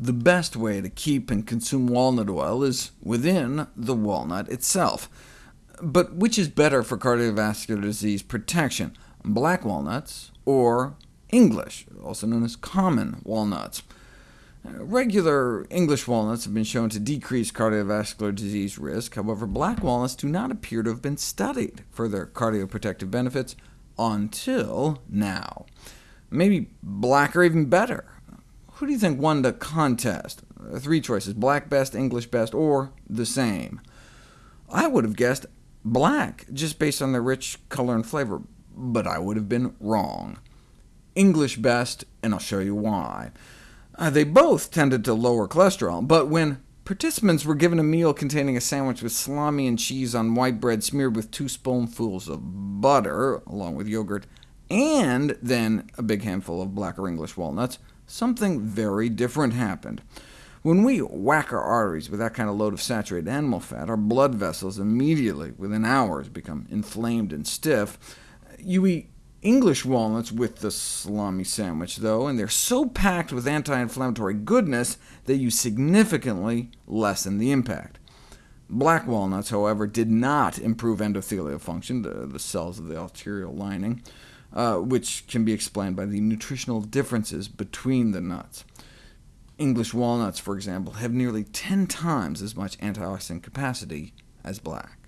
The best way to keep and consume walnut oil is within the walnut itself. But which is better for cardiovascular disease protection, black walnuts or English, also known as common walnuts? Regular English walnuts have been shown to decrease cardiovascular disease risk. However, black walnuts do not appear to have been studied for their cardioprotective benefits until now. Maybe black are even better. Who do you think won the contest? Three choices, black best, English best, or the same. I would have guessed black, just based on the rich color and flavor, but I would have been wrong. English best, and I'll show you why. Uh, they both tended to lower cholesterol, but when participants were given a meal containing a sandwich with salami and cheese on white bread smeared with two spoonfuls of butter, along with yogurt, and then a big handful of black or English walnuts, something very different happened. When we whack our arteries with that kind of load of saturated animal fat, our blood vessels immediately, within hours, become inflamed and stiff. You eat English walnuts with the salami sandwich, though, and they're so packed with anti-inflammatory goodness that you significantly lessen the impact. Black walnuts, however, did not improve endothelial function, the, the cells of the arterial lining, uh, which can be explained by the nutritional differences between the nuts. English walnuts, for example, have nearly 10 times as much antioxidant capacity as black.